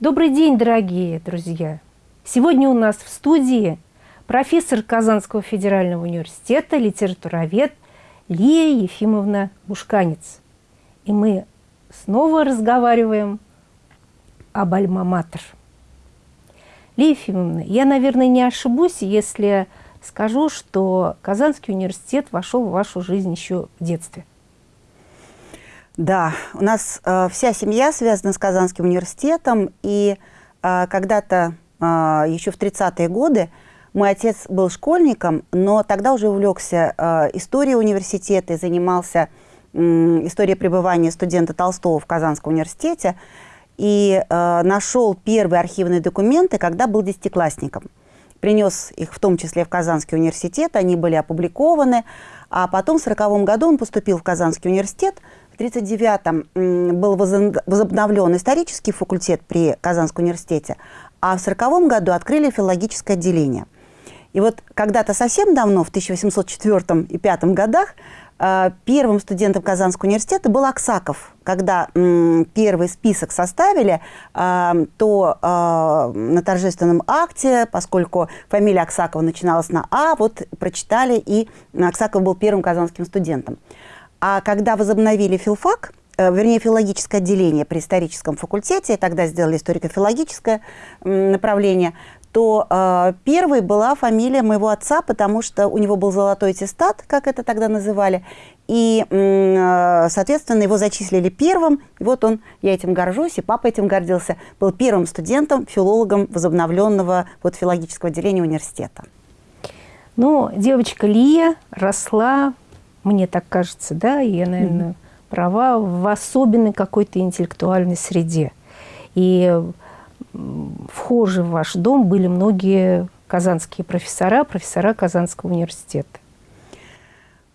Добрый день, дорогие друзья! Сегодня у нас в студии профессор Казанского федерального университета, литературовед Лия Ефимовна Бушканец. И мы снова разговариваем об альма-матер. Лия Ефимовна, я, наверное, не ошибусь, если скажу, что Казанский университет вошел в вашу жизнь еще в детстве. Да, у нас э, вся семья связана с Казанским университетом, и э, когда-то э, еще в 30-е годы мой отец был школьником, но тогда уже увлекся э, историей университета и занимался э, историей пребывания студента Толстого в Казанском университете, и э, нашел первые архивные документы, когда был десятиклассником. Принес их в том числе в Казанский университет, они были опубликованы, а потом в 1940 году он поступил в Казанский университет – 1939-м был возобновлен исторический факультет при Казанском университете, а в 1940 году открыли филологическое отделение. И вот когда-то совсем давно, в 1804 и 1805 годах, э, первым студентом Казанского университета был Аксаков. Когда первый список составили, э, то э, на торжественном акте, поскольку фамилия Аксакова начиналась на А, вот прочитали, и Аксаков был первым казанским студентом. А когда возобновили филфак, э, вернее, филологическое отделение при историческом факультете, тогда сделали историко-филологическое направление, то э, первой была фамилия моего отца, потому что у него был золотой аттестат, как это тогда называли, и, э, соответственно, его зачислили первым. И вот он, я этим горжусь, и папа этим гордился, был первым студентом, филологом возобновленного вот, филологического отделения университета. Ну, девочка Лия росла мне так кажется, да, и я, наверное, mm -hmm. права, в особенной какой-то интеллектуальной среде. И вхожи в ваш дом были многие казанские профессора, профессора Казанского университета.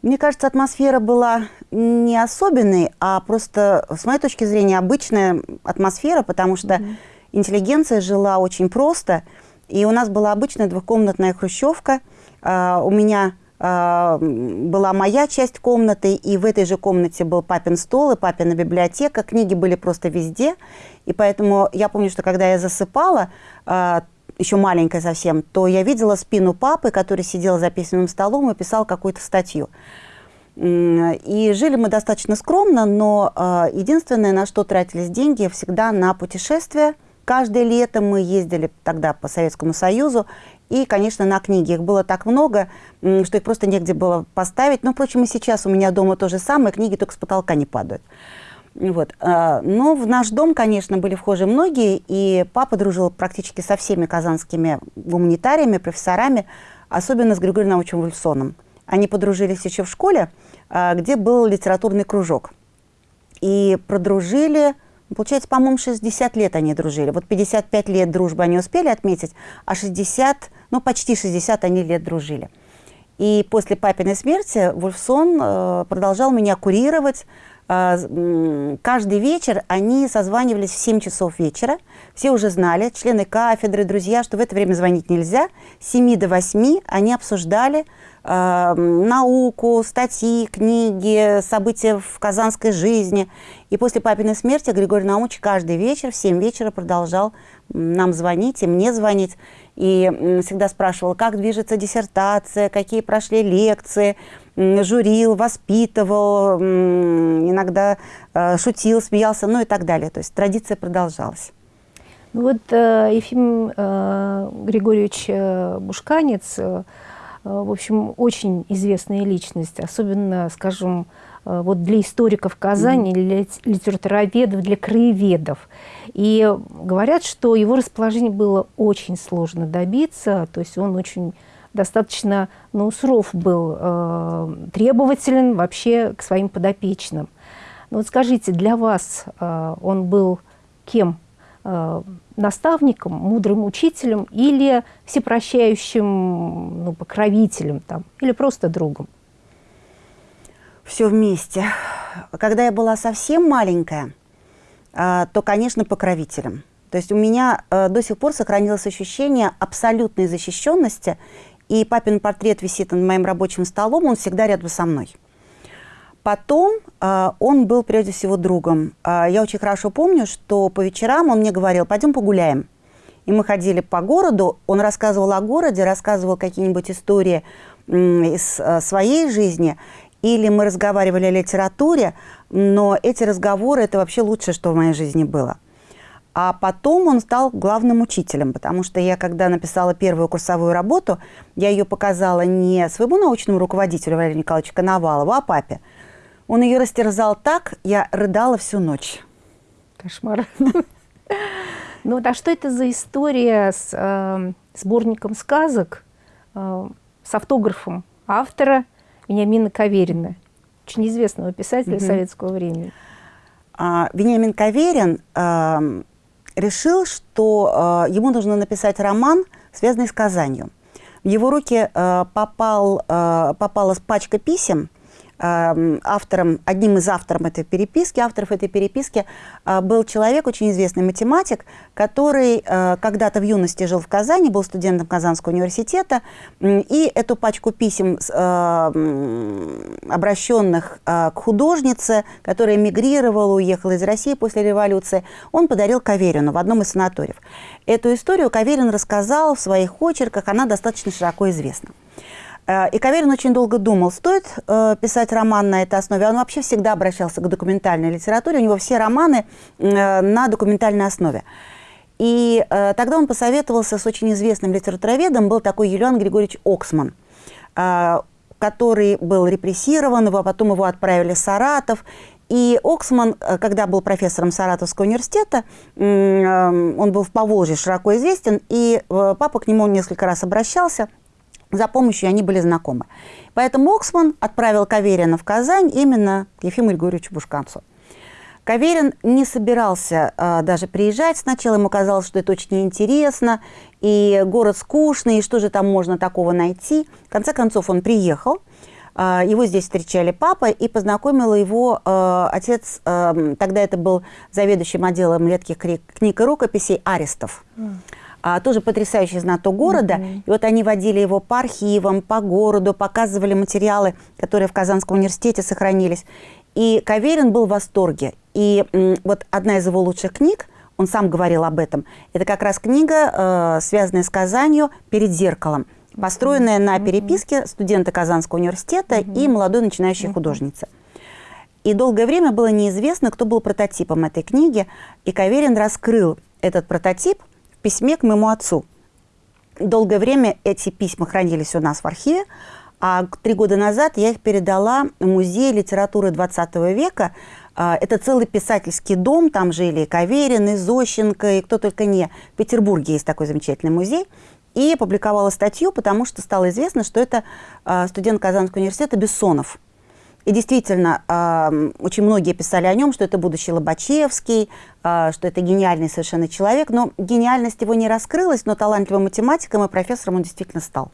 Мне кажется, атмосфера была не особенной, а просто, с моей точки зрения, обычная атмосфера, потому что mm -hmm. интеллигенция жила очень просто, и у нас была обычная двухкомнатная хрущевка. Uh, у меня а, была моя часть комнаты, и в этой же комнате был папин стол и папина библиотека. Книги были просто везде. И поэтому я помню, что когда я засыпала, а, еще маленькая совсем, то я видела спину папы, который сидел за письменным столом и писал какую-то статью. И жили мы достаточно скромно, но а, единственное, на что тратились деньги, всегда на путешествия. Каждое лето мы ездили тогда по Советскому Союзу, и, конечно, на книги. Их было так много, что их просто негде было поставить. Но, впрочем, и сейчас у меня дома то же самое, книги только с потолка не падают. Вот. А, но в наш дом, конечно, были вхожи многие, и папа дружил практически со всеми казанскими гуманитариями, профессорами, особенно с Григорием Научем Вульфсоном. Они подружились еще в школе, а, где был литературный кружок. И продружили Получается, по-моему, 60 лет они дружили. Вот 55 лет дружбы они успели отметить, а 60, ну почти 60 они лет дружили. И после папиной смерти Вульфсон э, продолжал меня курировать. Э, каждый вечер они созванивались в 7 часов вечера. Все уже знали, члены кафедры, друзья, что в это время звонить нельзя. С 7 до 8 они обсуждали э, науку, статьи, книги, события в казанской жизни. И после папиной смерти Григорий Наумович каждый вечер в 7 вечера продолжал нам звонить и мне звонить. И всегда спрашивал, как движется диссертация, какие прошли лекции, журил, воспитывал, иногда э, шутил, смеялся, ну и так далее. То есть традиция продолжалась. Ну вот э, Ефим э, Григорьевич Бушканец, в общем, очень известная личность, особенно, скажем, вот для историков Казани, для литературоведов, для краеведов. И говорят, что его расположение было очень сложно добиться, то есть он очень достаточно ну, суров был, э, требователен вообще к своим подопечным. Но вот скажите, для вас э, он был кем? Э, наставником, мудрым учителем или всепрощающим ну, покровителем там, или просто другом? все вместе. Когда я была совсем маленькая, а, то, конечно, покровителем. То есть у меня э, до сих пор сохранилось ощущение абсолютной защищенности, и папин портрет висит над моим рабочим столом, он всегда рядом со мной. потом э, он был прежде всего другом. Э, я очень хорошо помню, что по вечерам он мне говорил, пойдем погуляем. И мы ходили по городу, он рассказывал о городе, рассказывал какие-нибудь истории из э, своей жизни, или мы разговаривали о литературе, но эти разговоры – это вообще лучшее, что в моей жизни было. А потом он стал главным учителем, потому что я, когда написала первую курсовую работу, я ее показала не своему научному руководителю Валерию Николаевичу Коновалову, а папе. Он ее растерзал так, я рыдала всю ночь. Кошмар. Ну а что это за история с э, сборником сказок, э, с автографом автора Вениамина Каверина, очень известного писателя советского времени? А, Вениамин Каверин э, решил, что э, ему нужно написать роман, связанный с Казанью. В его руки э, попал, э, попала пачка писем, автором, одним из авторов этой переписки, авторов этой переписки э, был человек, очень известный математик, который э, когда-то в юности жил в Казани, был студентом Казанского университета, и эту пачку писем, э, обращенных к художнице, которая эмигрировала, уехала из России после революции, он подарил Каверину в одном из санаториев. Эту историю Каверин рассказал в своих очерках, она достаточно широко известна. Э, и Каверин очень долго думал, стоит э, писать роман на этой основе. Он вообще всегда обращался к документальной литературе. У него все романы э, на документальной основе. И тогда он посоветовался с очень известным литературоведом, был такой Юлиан Григорьевич Оксман, который был репрессирован, его, потом его отправили в Саратов. И Оксман, когда был профессором Саратовского университета, он был в Поволжье широко известен, и папа к нему несколько раз обращался – за помощью они были знакомы. Поэтому Оксман отправил Каверина в Казань именно к Ефиму Григорьевичу Бушканцу. Каверин не собирался э, даже приезжать. Сначала ему казалось, что это очень интересно, и город скучный, и что же там можно такого найти. В конце концов он приехал. Э, его здесь встречали папа, и познакомил его э, отец, э, тогда это был заведующим отделом редких книг и рукописей Арестов. Mm а, тоже потрясающий знаток города. Mm -hmm. И вот они водили его по архивам, по городу, показывали материалы, которые в Казанском университете сохранились. И Каверин был в восторге. И вот одна из его лучших книг, он сам говорил об этом, это как раз книга, э, связанная с Казанью «Перед зеркалом», построенная mm -hmm. на переписке студента Казанского университета mm -hmm. и молодой начинающей mm -hmm. художницы. И долгое время было неизвестно, кто был прототипом этой книги. И Каверин раскрыл этот прототип – письме к моему отцу. Долгое время эти письма хранились у нас в архиве, а три года назад я их передала в музей литературы 20 века. А, это целый писательский дом, там жили и Каверин, и Зощенко, и кто только не. В Петербурге есть такой замечательный музей. И опубликовала статью, потому что стало известно, что это а, студент Казанского университета Бессонов. И действительно, э, очень многие писали о нем, что это будущий Лобачевский, э, что это гениальный совершенно человек. Но гениальность его не раскрылась, но талантливым математиком и профессором он действительно стал.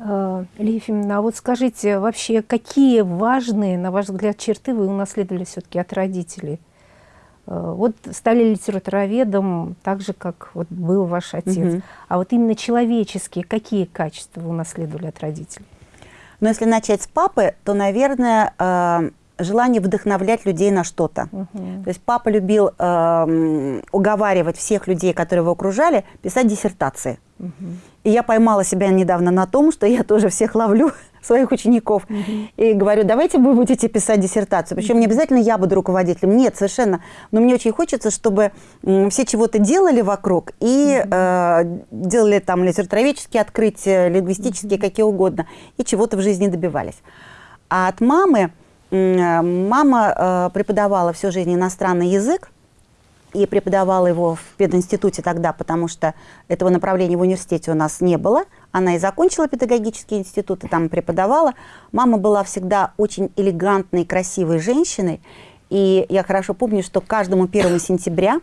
Э, Илья а вот скажите, вообще, какие важные, на ваш взгляд, черты вы унаследовали все-таки от родителей? Э, вот стали литературоведом так же, как вот был ваш отец. Угу. А вот именно человеческие, какие качества вы унаследовали от родителей? Но если начать с папы, то, наверное, э, желание вдохновлять людей на что-то. Угу. То есть папа любил э, уговаривать всех людей, которые его окружали, писать диссертации. Угу. И я поймала себя недавно на том, что я тоже всех ловлю, своих учеников, угу. и говорю, давайте вы будете писать диссертацию. Причем не обязательно я буду руководителем, нет, совершенно. Но мне очень хочется, чтобы все чего-то делали вокруг и угу. э, делали там литературоведческие открытия, лингвистические, угу. какие угодно, и чего-то в жизни добивались. А от мамы, мама э, преподавала всю жизнь иностранный язык, и преподавала его в пединституте тогда, потому что этого направления в университете у нас не было. Она и закончила педагогический институт, и там преподавала. Мама была всегда очень элегантной, красивой женщиной. И я хорошо помню, что каждому первому сентября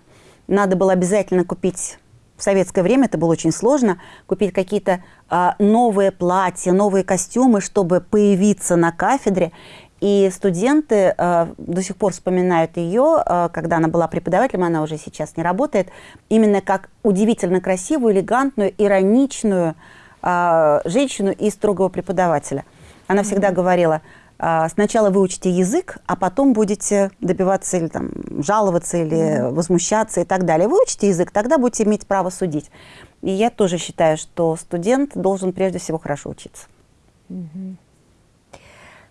надо было обязательно купить в советское время это было очень сложно, купить какие-то э, новые платья, новые костюмы, чтобы появиться на кафедре. И студенты э, до сих пор вспоминают ее, э, когда она была преподавателем, она уже сейчас не работает, именно как удивительно красивую, элегантную, ироничную э, женщину и строгого преподавателя. Она всегда говорила, а, сначала выучите язык, а потом будете добиваться или там жаловаться, или mm-hmm. возмущаться и так далее. Выучите язык, тогда будете иметь право судить. И я тоже считаю, что студент должен прежде всего хорошо учиться. Mm-hmm.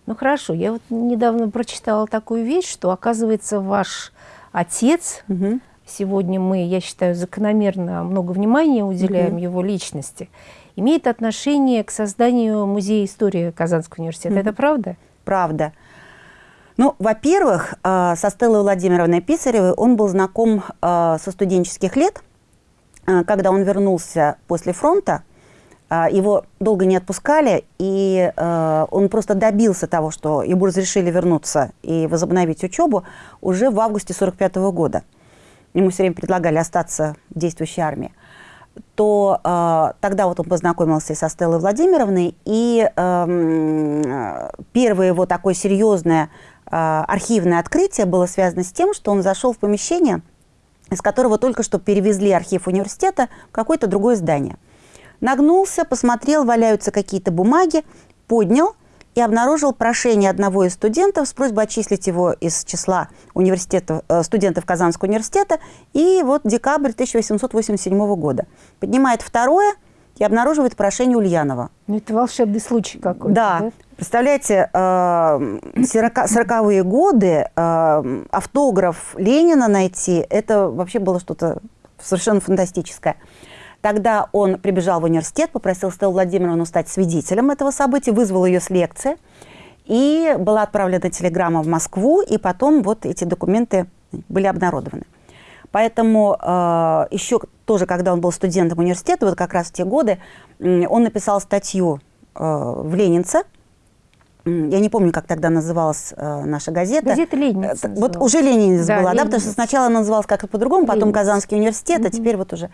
Ну хорошо, я вот недавно прочитала такую вещь, что оказывается ваш отец, угу. сегодня мы, я считаю, закономерно много внимания уделяем угу. его личности, имеет отношение к созданию музея истории Казанского университета. Угу. Это правда? Правда. Ну, во-первых, э, со Стеллой Владимировной Писаревой он был знаком э, со студенческих лет, э, когда он вернулся после фронта, его долго не отпускали, и он просто добился того, что ему разрешили вернуться и возобновить учебу уже в августе 1945 года. Ему все время предлагали остаться в действующей армии то э, тогда вот он познакомился со Стеллой Владимировной, и э, первое его такое серьезное э, архивное открытие было связано с тем, что он зашел в помещение, из которого только что перевезли архив университета в какое-то другое здание. Нагнулся, посмотрел, валяются какие-то бумаги, поднял – и обнаружил прошение одного из студентов с просьбой отчислить его из числа университета, э, студентов Казанского университета. И вот декабрь 1887 года. Поднимает второе и обнаруживает прошение Ульянова. Ну, это волшебный случай какой-то. Да. да? Представляете, 40-е э, годы э, автограф Ленина найти, это вообще было что-то совершенно фантастическое. Тогда он прибежал в университет, попросил Стеллу Владимировну стать свидетелем этого события, вызвал ее с лекции. И была отправлена телеграмма в Москву, и потом вот эти документы были обнародованы. Поэтому э, еще тоже, когда он был студентом университета, вот как раз в те годы, он написал статью э, в «Ленинце», я не помню, как тогда называлась э, наша газета. Газета «Ленинец». Э, вот уже «Ленинец» да, была, Ленинец. да, потому что сначала она называлась как-то по-другому, потом Ленинец. Казанский университет, угу. а теперь вот уже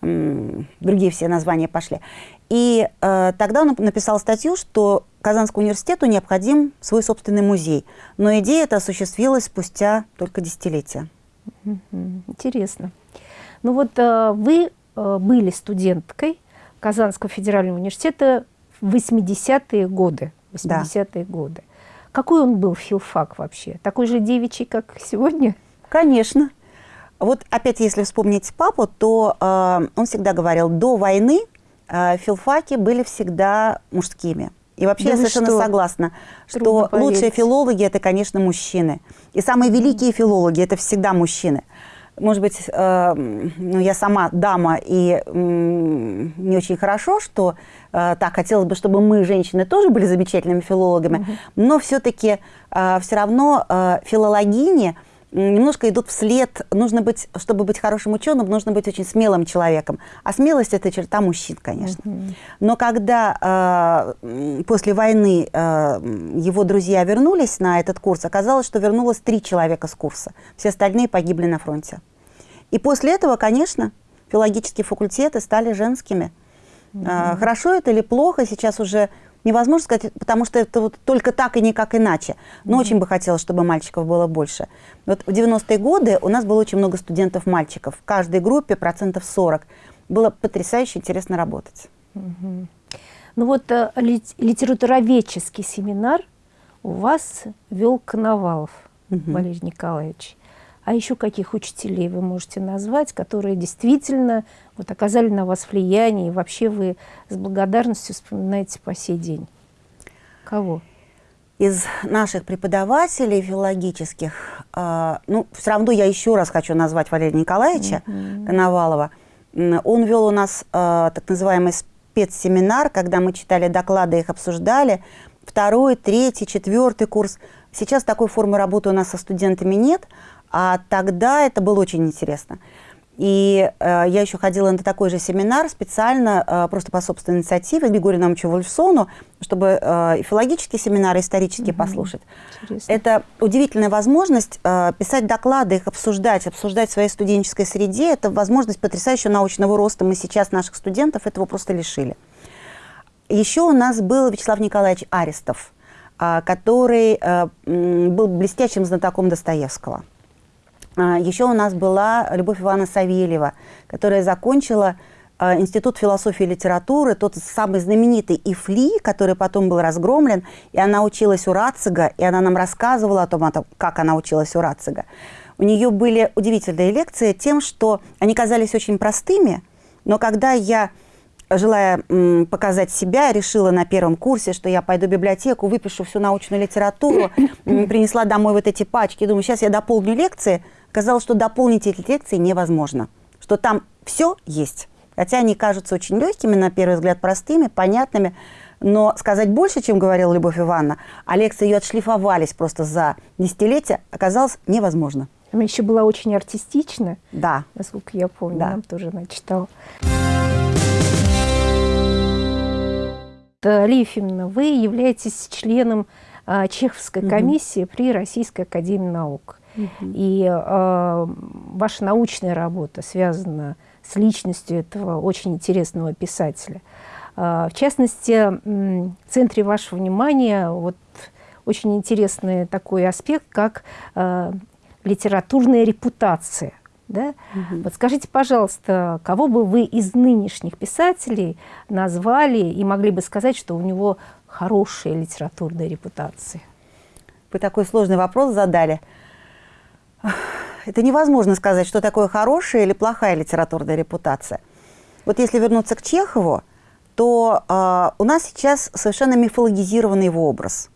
другие все названия пошли. И э, тогда он написал статью, что Казанскому университету необходим свой собственный музей. Но идея эта осуществилась спустя только десятилетия. Интересно. Ну вот э, вы э, были студенткой Казанского федерального университета в 80-е годы. 80-е да. годы. Какой он был филфак вообще? Такой же девичий, как сегодня? Конечно. Вот опять, если вспомнить папу, то э, он всегда говорил, до войны э, филфаки были всегда мужскими. И вообще да я совершенно что? согласна, Трудно что поверить. лучшие филологи – это, конечно, мужчины. И самые великие филологи – это всегда мужчины. Может быть, э, ну, я сама дама, и э, не очень хорошо, что э, так хотелось бы, чтобы мы, женщины, тоже были замечательными филологами, угу. но все-таки э, все равно э, филологини – немножко идут вслед. Нужно быть, чтобы быть хорошим ученым, нужно быть очень смелым человеком. А смелость – это черта мужчин, конечно. Uh -huh. Но когда э, после войны э, его друзья вернулись на этот курс, оказалось, что вернулось три человека с курса. Все остальные погибли на фронте. И после этого, конечно, филологические факультеты стали женскими. Uh -huh. э, хорошо это или плохо, сейчас уже невозможно сказать, потому что это вот только так и никак иначе. Но mm -hmm. очень бы хотелось, чтобы мальчиков было больше. Вот в 90-е годы у нас было очень много студентов-мальчиков. В каждой группе процентов 40. Было потрясающе интересно работать. Mm -hmm. Ну вот э, литературоведческий семинар у вас вел Коновалов -hmm. Валерий Николаевич. А еще каких учителей вы можете назвать, которые действительно вот, оказали на вас влияние, и вообще вы с благодарностью вспоминаете по сей день? Кого? Из наших преподавателей филологических, э, ну, все равно я еще раз хочу назвать Валерия Николаевича mm -hmm. Коновалова. Он вел у нас э, так называемый спецсеминар, когда мы читали доклады, их обсуждали. Второй, третий, четвертый курс. Сейчас такой формы работы у нас со студентами нет, а тогда это было очень интересно. И э, я еще ходила на такой же семинар специально, э, просто по собственной инициативе, Григорию Наумовичу Вольфсону, чтобы э, филологические семинары, исторические угу. послушать. Интересно. Это удивительная возможность э, писать доклады, их обсуждать, обсуждать в своей студенческой среде. Это возможность потрясающего научного роста. Мы сейчас наших студентов этого просто лишили. Еще у нас был Вячеслав Николаевич Арестов, э, который э, был блестящим знатоком Достоевского. А, Еще у нас была Любовь Ивановна Савельева, которая закончила э, Институт философии и литературы, тот самый знаменитый ИФЛИ, который потом был разгромлен, и она училась у Рацига, и она нам рассказывала о том, о том как она училась у Рацига. У нее были удивительные лекции тем, что они казались очень простыми, но когда я желая показать себя, решила на первом курсе, что я пойду в библиотеку, выпишу всю научную литературу, принесла домой вот эти пачки, думаю, сейчас я дополню лекции. Оказалось, что дополнить эти лекции невозможно, что там все есть. Хотя они кажутся очень легкими, на первый взгляд простыми, понятными, но сказать больше, чем говорила Любовь Ивановна, а лекции ее отшлифовались просто за десятилетия, оказалось невозможно. Она еще была очень артистична, Да. насколько я помню, Да. нам тоже она читала. Ефимовна, вы являетесь членом а, Чеховской комиссии при Российской академии наук. И а, ваша научная работа связана с личностью этого очень интересного писателя. А, в частности, в центре вашего внимания вот очень интересный такой аспект, как а, литературная репутация. Да? Мгм. Вот скажите, пожалуйста, кого бы вы из нынешних писателей назвали и могли бы сказать, что у него хорошая литературная репутация? Вы такой сложный вопрос задали. Это невозможно сказать, что такое хорошая или плохая литературная репутация. Вот если вернуться к Чехову, то э, у нас сейчас совершенно мифологизированный его образ.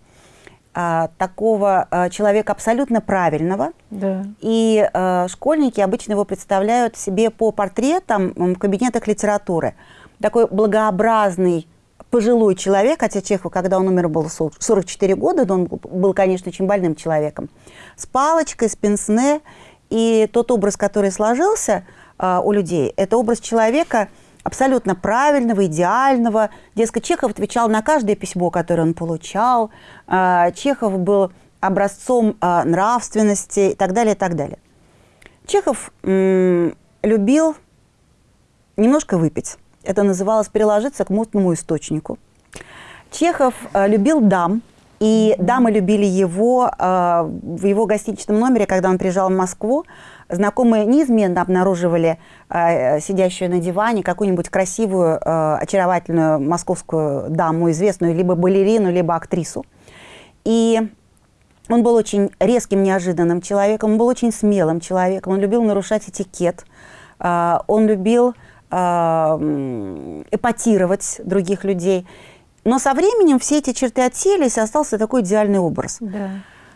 А, такого а, человека абсолютно правильного. Да. И э, школьники обычно его представляют себе по портретам в кабинетах литературы. Такой благообразный пожилой человек, хотя Чехов, когда он умер, было 44 года, но он был, конечно, очень больным человеком, с палочкой, с пенсне. И тот образ, который сложился а, у людей, это образ человека абсолютно правильного, идеального. Дескать, Чехов отвечал на каждое письмо, которое он получал. А, Чехов был образцом а, нравственности и так далее, и так далее. Чехов любил немножко выпить. Это называлось приложиться к мутному источнику. Чехов э, любил дам, и дамы любили его э, в его гостиничном номере, когда он приезжал в Москву. Знакомые неизменно обнаруживали э, сидящую на диване какую-нибудь красивую, э, очаровательную московскую даму, известную либо балерину, либо актрису. И он был очень резким, неожиданным человеком, он был очень смелым человеком, он любил нарушать этикет, э, он любил эпатировать других людей. Но со временем все эти черты отселись, и остался такой идеальный образ. Да.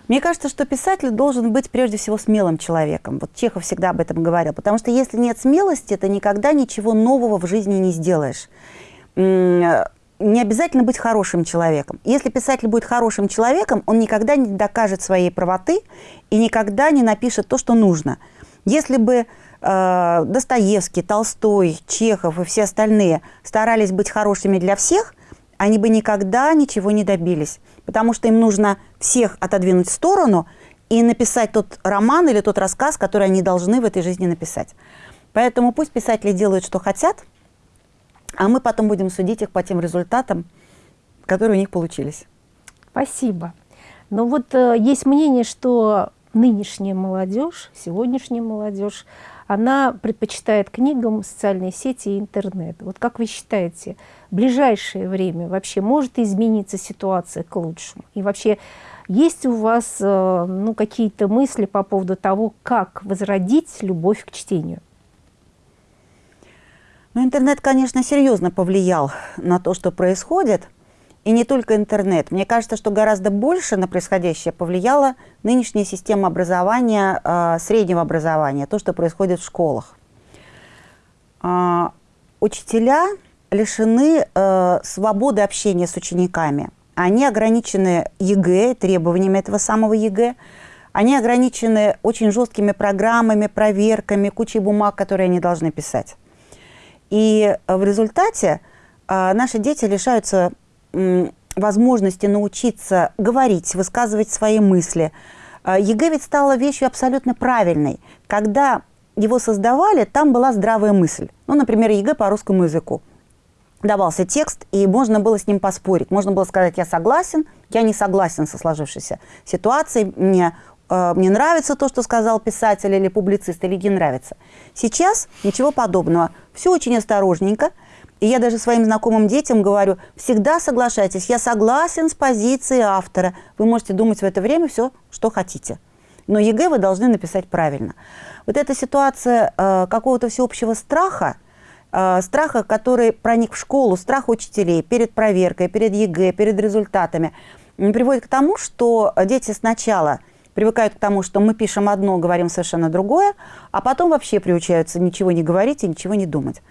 Мне кажется, что писатель должен быть прежде всего смелым человеком. Вот Чехов всегда об этом говорил. Потому что если нет смелости, ты никогда ничего нового в жизни не сделаешь. Не обязательно быть хорошим человеком. Если писатель будет хорошим человеком, он никогда не докажет своей правоты и никогда не напишет то, что нужно. Если бы Достоевский, Толстой, Чехов и все остальные старались быть хорошими для всех, они бы никогда ничего не добились. Потому что им нужно всех отодвинуть в сторону и написать тот роман или тот рассказ, который они должны в этой жизни написать. Поэтому пусть писатели делают, что хотят, а мы потом будем судить их по тем результатам, которые у них получились. Спасибо. Но вот э, есть мнение, что нынешняя молодежь, сегодняшняя молодежь, она предпочитает книгам социальные сети и интернет. Вот как вы считаете, в ближайшее время вообще может измениться ситуация к лучшему? И вообще есть у вас э, ну, какие-то мысли по поводу того, как возродить любовь к чтению? Но интернет, конечно, серьезно повлиял на то, что происходит. И не только интернет. Мне кажется, что гораздо больше на происходящее повлияла нынешняя система образования, э, среднего образования, то, что происходит в школах. А, учителя лишены э, свободы общения с учениками. Они ограничены ЕГЭ, требованиями этого самого ЕГЭ. Они ограничены очень жесткими программами, проверками, кучей бумаг, которые они должны писать. И в результате э, наши дети лишаются возможности научиться говорить, высказывать свои мысли. Э, ЕГЭ ведь стала вещью абсолютно правильной. Когда его создавали, там была здравая мысль. Ну, например, ЕГЭ по русскому языку. Давался текст, и можно было с ним поспорить. Можно было сказать, я согласен, я не согласен со сложившейся ситуацией, мне э, мне нравится то, что сказал писатель или публицист, или не нравится. Сейчас ничего подобного. Все очень осторожненько. И я даже своим знакомым детям говорю, всегда соглашайтесь, я согласен с позицией автора. Вы можете думать в это время все, что хотите. Но ЕГЭ вы должны написать правильно. Вот эта ситуация э, какого-то всеобщего страха, э, страха, который проник в школу, страх учителей перед проверкой, перед ЕГЭ, перед результатами, приводит к тому, что дети сначала привыкают к тому, что мы пишем одно, говорим совершенно другое, а потом вообще приучаются ничего не говорить и ничего не думать.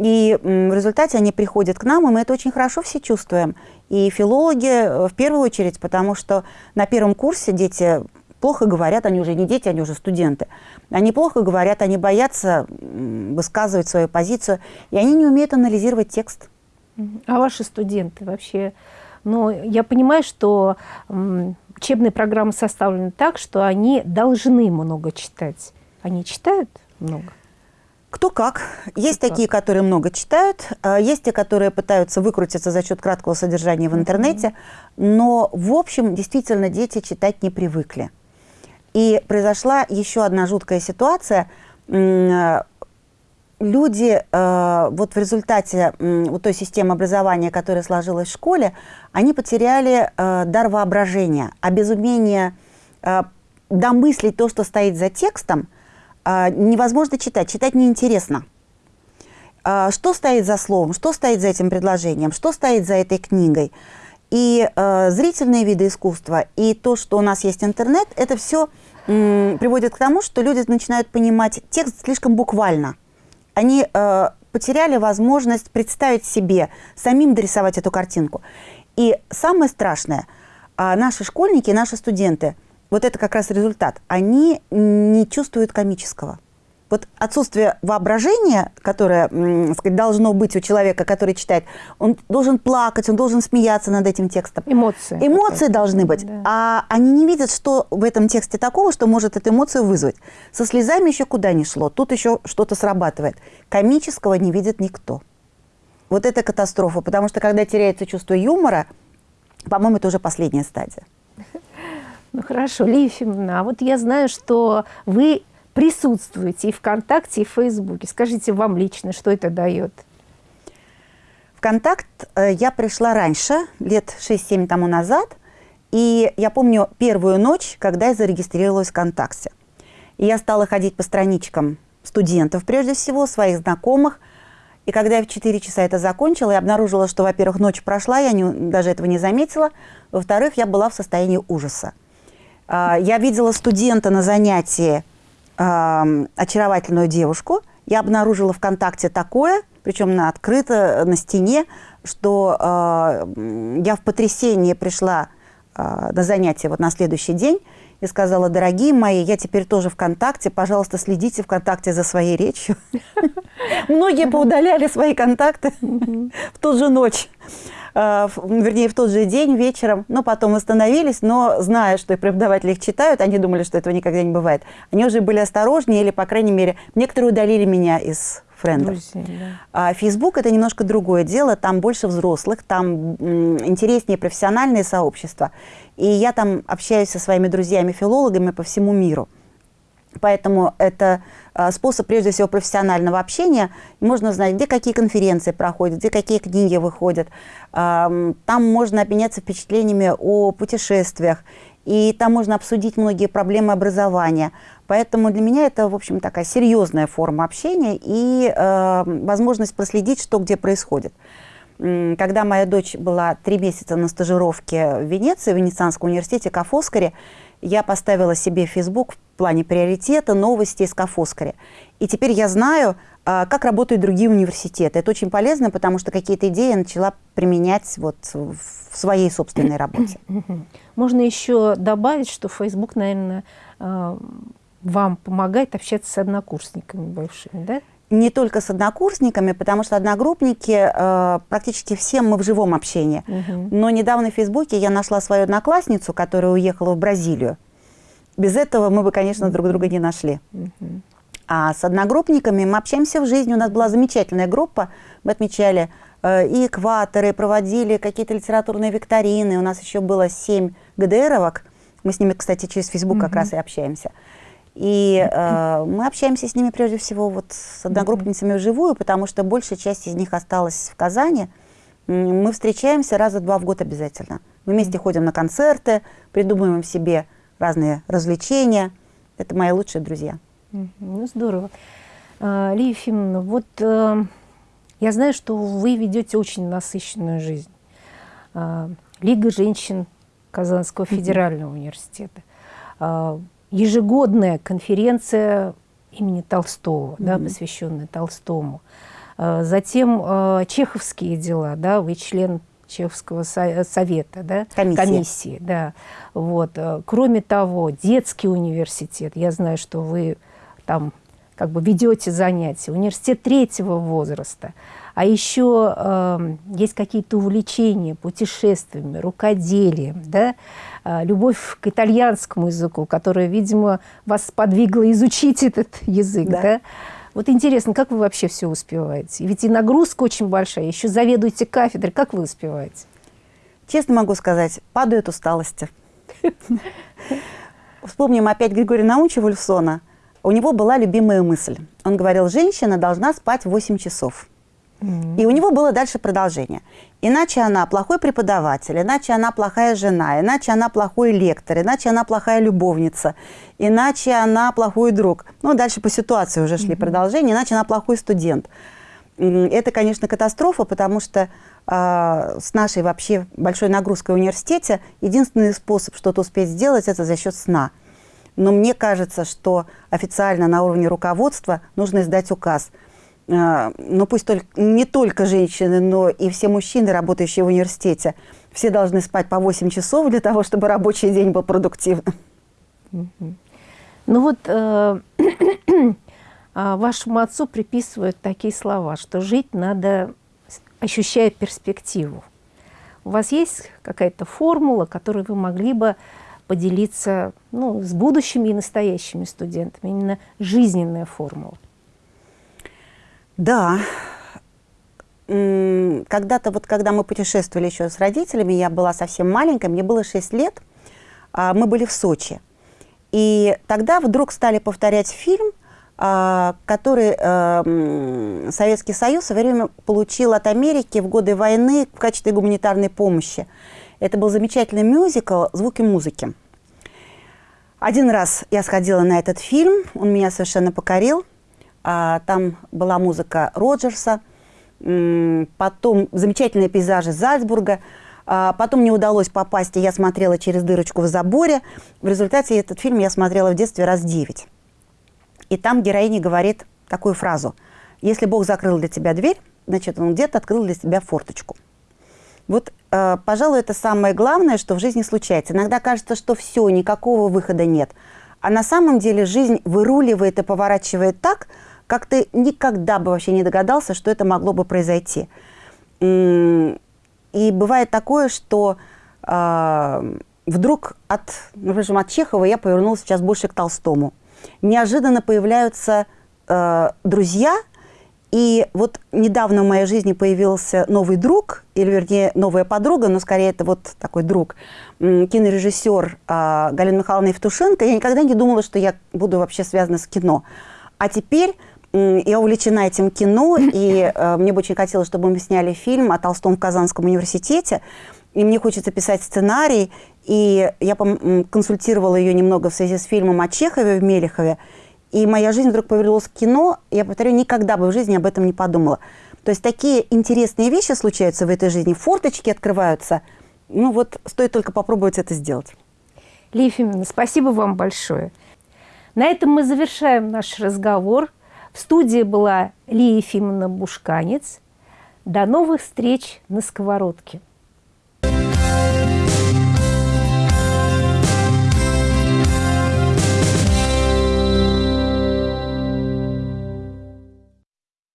И в результате они приходят к нам, и мы это очень хорошо все чувствуем. И филологи э, в первую очередь, потому что на первом курсе дети плохо говорят, они уже не дети, они уже студенты. Они плохо говорят, они боятся высказывать свою позицию, и они не умеют анализировать текст. А ваши студенты вообще? Ну, я понимаю, что учебные программы составлены так, что они должны много читать. Они читают много? Кто как. Есть Кто такие, как. которые много читают, а есть те, которые пытаются выкрутиться за счет краткого содержания в интернете, mm -hmm. но в общем действительно дети читать не привыкли. И произошла еще одна жуткая ситуация. Люди э, вот в результате вот той системы образования, которая сложилась в школе, они потеряли дар воображения, а без умения домыслить то, что стоит за текстом – а, невозможно читать, читать неинтересно. А, что стоит за словом, что стоит за этим предложением, что стоит за этой книгой. И э, зрительные виды искусства, и то, что у нас есть интернет, это все приводит к тому, что люди начинают понимать текст слишком буквально. Они потеряли возможность представить себе, самим дорисовать эту картинку. И самое страшное, наши школьники, наши студенты – вот это как раз результат, они не чувствуют комического. Вот отсутствие воображения, которое сказать, должно быть у человека, который читает, он должен плакать, он должен смеяться над этим текстом. Эмоции. Эмоции должны быть. Да. А они не видят, что в этом тексте такого, что может эту эмоцию вызвать. Со слезами еще куда ни шло, тут еще что-то срабатывает. Комического не видит никто. Вот это катастрофа, потому что когда теряется чувство юмора, по-моему, это уже последняя стадия. Ну хорошо, Лия Ефимовна, а вот я знаю, что вы присутствуете и ВКонтакте, и в Фейсбуке. Скажите вам лично, что это дает? ВКонтакт э, я пришла раньше, лет 6-7 тому назад, и я помню первую ночь, когда я зарегистрировалась в ВКонтакте. И я стала ходить по страничкам студентов, прежде всего, своих знакомых. И когда я в 4 часа это закончила, я обнаружила, что, во-первых, ночь прошла, я не, даже этого не заметила. Во-вторых, я была в состоянии ужаса. А, я видела студента на занятии, очаровательную девушку. Я обнаружила ВКонтакте такое, причем на открыто, на стене, что а, я в потрясение пришла а, на занятие вот на следующий день и сказала, дорогие мои, я теперь тоже ВКонтакте, пожалуйста, следите ВКонтакте за своей речью. Многие поудаляли свои контакты в ту же ночь. Э, вернее, в тот же день вечером, но потом остановились, но зная, что и преподаватели их читают, они думали, что этого никогда не бывает. Они уже были осторожнее или, по крайней мере, некоторые удалили меня из френдов. Друзей, да. А Facebook это немножко другое дело, там больше взрослых, там интереснее профессиональные сообщества. И я там общаюсь со своими друзьями-филологами по всему миру. Поэтому это а, способ, прежде всего, профессионального общения. Можно знать, где какие конференции проходят, где какие книги выходят. Там можно обменяться впечатлениями о путешествиях. И там можно обсудить многие проблемы образования. Поэтому для меня это, в общем, такая серьезная форма общения и э, возможность проследить, что где происходит. Когда моя дочь была три месяца на стажировке в Венеции, в Венецианском университете Кафоскаре, я поставила себе в Facebook в плане приоритета новости из Кафоскаре. И теперь я знаю, а, как работают другие университеты. Это очень полезно, потому что какие-то идеи я начала применять вот в своей собственной работе. Можно еще добавить, что Facebook, наверное, а, вам помогает общаться с однокурсниками бывшими, да? не только с однокурсниками, потому что одногруппники, э, практически все мы в живом общении. Угу. Но недавно в Фейсбуке я нашла свою одноклассницу, которая уехала в Бразилию. Без этого мы бы, конечно, друг друга не нашли. Угу. А с одногруппниками мы общаемся в жизни. У нас была замечательная группа. Мы отмечали э, и экваторы, проводили какие-то литературные викторины. У нас еще было семь ГДРовок, Мы с ними, кстати, через Facebook mm-hmm. как раз и общаемся. И э, мы общаемся с ними прежде всего вот с одногруппницами вживую, потому что большая часть из них осталась в Казани. Мы встречаемся раза два в год обязательно. Мы вместе ходим на концерты, придумываем себе разные развлечения. Это мои лучшие друзья. Ну, здорово. А, Лия Ефимовна, вот э, я знаю, что вы ведете очень насыщенную жизнь. А, Лига женщин Казанского федерального университета. А, ежегодная конференция имени Толстого, mm-hmm. да, посвященная Толстому. Затем чеховские дела, да, вы член Чеховского совета, да? комиссии. комиссии да. вот. Кроме того, детский университет, я знаю, что вы там как бы ведете занятия, университет третьего возраста, а еще э, есть какие-то увлечения путешествиями, рукоделием, да? э, любовь к итальянскому языку, которая, видимо, вас подвигла изучить этот язык. Да. Да? Вот интересно, как вы вообще все успеваете? Ведь и нагрузка очень большая, еще заведуете кафедрой. Как вы успеваете? Честно могу сказать, падают усталости. Вспомним опять Григория Наумовича Вульфсона – у него была любимая мысль. Он говорил, женщина должна спать 8 часов. И у него было дальше продолжение. Иначе она плохой преподаватель, иначе она плохая жена, иначе она плохой лектор, иначе она плохая любовница, иначе она плохой друг. Ну, дальше по ситуации уже шли продолжения, иначе она плохой студент. Это, конечно, катастрофа, потому что э, с нашей вообще большой нагрузкой в университете единственный способ что-то успеть сделать – это за счет сна. Но мне кажется, что официально на уровне руководства нужно издать указ. А, ну пусть только, не только женщины, но и все мужчины, работающие в университете, все должны спать по 8 часов для того, чтобы рабочий день был продуктивным. Ну вот э, а, вашему отцу приписывают такие слова, что жить надо, ощущая перспективу. У вас есть какая-то формула, которую вы могли бы поделиться ну, с будущими и настоящими студентами, именно жизненная формула. Да. Когда-то, вот когда мы путешествовали еще с родителями, я была совсем маленькая, мне было 6 лет, а, мы были в Сочи. И тогда вдруг стали повторять фильм, а, который э, Советский Союз в свое время получил от Америки в годы войны в качестве гуманитарной помощи. Это был замечательный мюзикл «Звуки музыки». Один раз я сходила на этот фильм, он меня совершенно покорил. А, там была музыка Роджерса, потом замечательные пейзажи Зальцбурга. А, потом мне удалось попасть, и я смотрела через дырочку в заборе. В результате этот фильм я смотрела в детстве раз девять. И там героиня говорит такую фразу. «Если Бог закрыл для тебя дверь, значит, Он где-то открыл для тебя форточку». Вот, э, пожалуй, это самое главное, что в жизни случается. Иногда кажется, что все, никакого выхода нет. А на самом деле жизнь выруливает и поворачивает так, как ты никогда бы вообще не догадался, что это могло бы произойти. И бывает такое, что э, вдруг от, например, от Чехова я повернулась сейчас больше к Толстому. Неожиданно появляются э, друзья – и вот недавно в моей жизни появился новый друг, или вернее новая подруга, но скорее это вот такой друг, кинорежиссер а, Галина Михайловна Евтушенко. Я никогда не думала, что я буду вообще связана с кино. А теперь я увлечена этим кино, и э, мне бы очень хотелось, чтобы мы сняли фильм о Толстом в Казанском университете. И мне хочется писать сценарий. И я консультировала ее немного в связи с фильмом о Чехове в Мелехове. И моя жизнь вдруг повернулась к кино. Я повторю, никогда бы в жизни об этом не подумала. То есть такие интересные вещи случаются в этой жизни, форточки открываются. Ну вот, стоит только попробовать это сделать. Лия Ефимовна, спасибо вам большое. На этом мы завершаем наш разговор. В студии была Лия Ефимовна Бушканец. До новых встреч на сковородке.